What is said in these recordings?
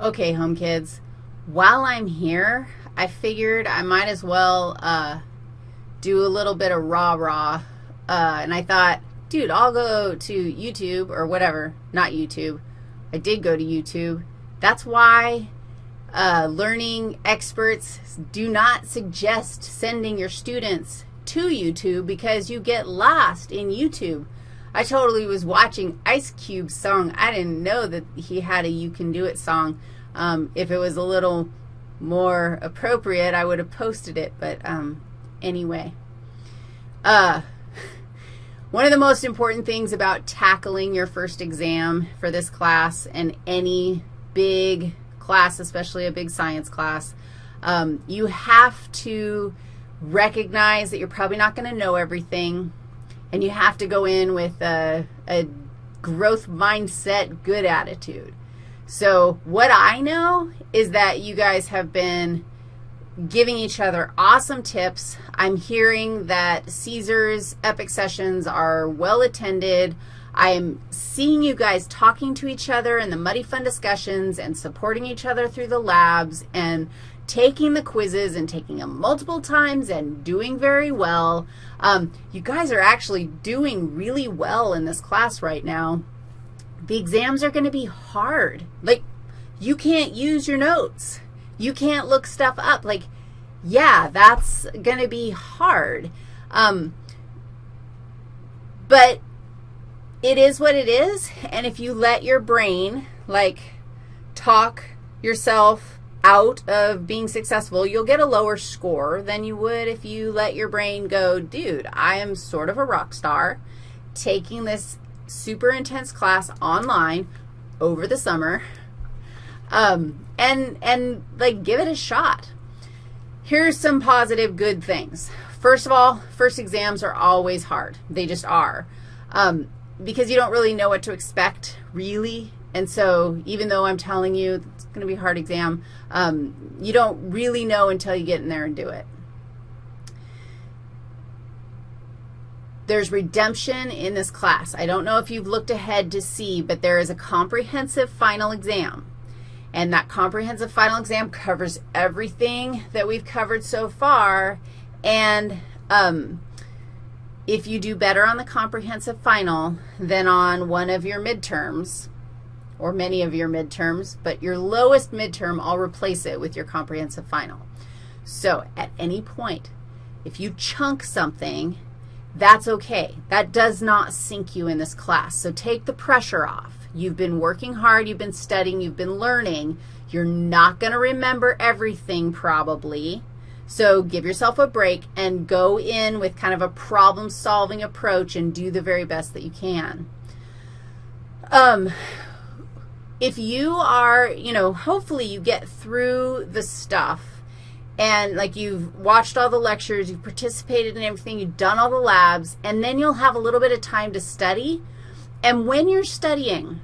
Okay, home kids, while I'm here, I figured I might as well uh, do a little bit of rah-rah, uh, and I thought, dude, I'll go to YouTube or whatever, not YouTube. I did go to YouTube. That's why uh, learning experts do not suggest sending your students to YouTube because you get lost in YouTube. I totally was watching Ice Cube's song. I didn't know that he had a You Can Do It song. Um, if it was a little more appropriate, I would have posted it, but um, anyway. Uh, one of the most important things about tackling your first exam for this class and any big class, especially a big science class, um, you have to recognize that you're probably not going to know everything and you have to go in with a, a growth mindset, good attitude. So what I know is that you guys have been giving each other awesome tips. I'm hearing that Caesar's Epic sessions are well attended. I'm seeing you guys talking to each other in the Muddy Fun discussions and supporting each other through the labs and taking the quizzes and taking them multiple times and doing very well. Um, you guys are actually doing really well in this class right now. The exams are going to be hard. Like, you can't use your notes. You can't look stuff up. Like, yeah, that's going to be hard. Um, but it is what it is, and if you let your brain, like, talk yourself out of being successful, you'll get a lower score than you would if you let your brain go, dude, I am sort of a rock star taking this super intense class online over the summer, um, and, and, like, give it a shot. Here's some positive good things. First of all, first exams are always hard. They just are. Um, because you don't really know what to expect, really, and so even though I'm telling you it's going to be a hard exam, um, you don't really know until you get in there and do it. There's redemption in this class. I don't know if you've looked ahead to see, but there is a comprehensive final exam. And that comprehensive final exam covers everything that we've covered so far. And um, if you do better on the comprehensive final than on one of your midterms, or many of your midterms, but your lowest midterm, I'll replace it with your comprehensive final. So at any point, if you chunk something, that's okay. That does not sink you in this class. So take the pressure off. You've been working hard. You've been studying. You've been learning. You're not going to remember everything probably. So give yourself a break and go in with kind of a problem-solving approach and do the very best that you can. Um, if you are, you know, hopefully you get through the stuff and like you've watched all the lectures, you've participated in everything, you've done all the labs, and then you'll have a little bit of time to study. And when you're studying,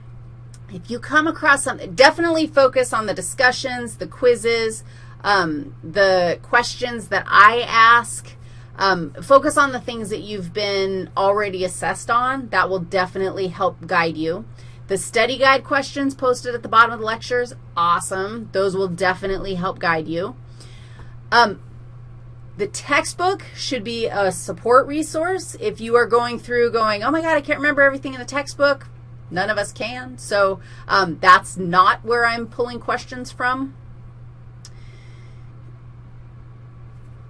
if you come across something, definitely focus on the discussions, the quizzes, um, the questions that I ask. Um, focus on the things that you've been already assessed on. That will definitely help guide you. The study guide questions posted at the bottom of the lectures, awesome. Those will definitely help guide you. Um, the textbook should be a support resource. If you are going through going, oh, my God, I can't remember everything in the textbook, none of us can. So um, that's not where I'm pulling questions from.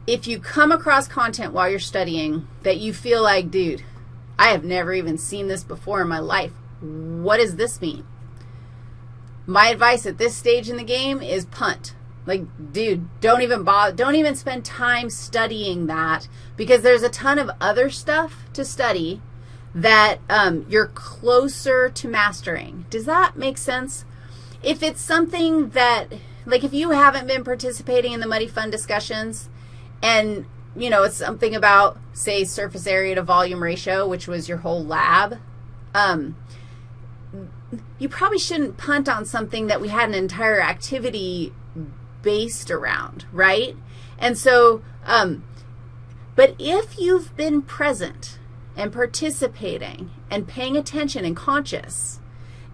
If you come across content while you're studying that you feel like, dude, I have never even seen this before in my life, what does this mean? My advice at this stage in the game is punt. Like, dude, don't even bother, don't even spend time studying that because there's a ton of other stuff to study that um, you're closer to mastering. Does that make sense? If it's something that, like if you haven't been participating in the Muddy Fun discussions and, you know, it's something about, say, surface area to volume ratio, which was your whole lab, um, you probably shouldn't punt on something that we had an entire activity based around, right? And so, um, but if you've been present and participating and paying attention and conscious,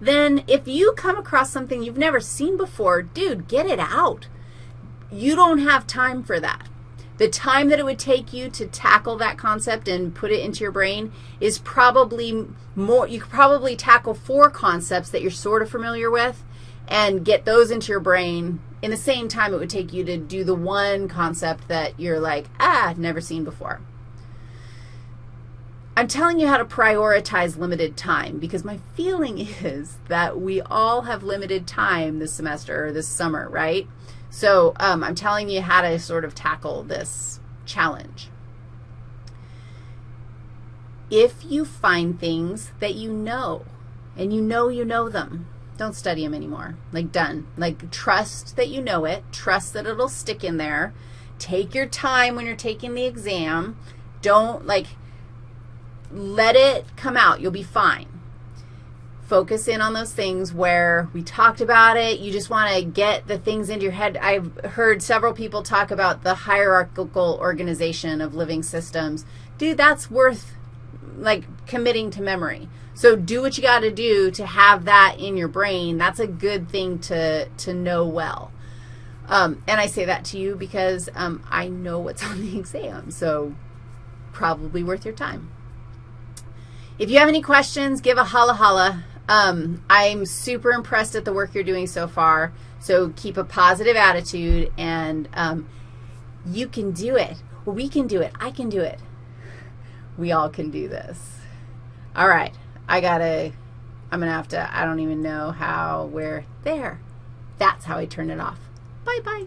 then if you come across something you've never seen before, dude, get it out. You don't have time for that. The time that it would take you to tackle that concept and put it into your brain is probably more, you could probably tackle four concepts that you're sort of familiar with and get those into your brain in the same time it would take you to do the one concept that you're like, ah, never seen before. I'm telling you how to prioritize limited time because my feeling is that we all have limited time this semester or this summer, right? So um, I'm telling you how to sort of tackle this challenge. If you find things that you know, and you know you know them, don't study them anymore. Like, done. Like, trust that you know it. Trust that it'll stick in there. Take your time when you're taking the exam. Don't, like, let it come out. You'll be fine focus in on those things where we talked about it. You just want to get the things into your head. I've heard several people talk about the hierarchical organization of living systems. Dude, that's worth, like, committing to memory. So do what you got to do to have that in your brain. That's a good thing to, to know well. Um, and I say that to you because um, I know what's on the exam, so probably worth your time. If you have any questions, give a holla holla. Um, I'm super impressed at the work you're doing so far, so keep a positive attitude, and um, you can do it. We can do it. I can do it. We all can do this. All right. I got to, I'm going to have to, I don't even know how, where, there. That's how I turn it off. Bye-bye.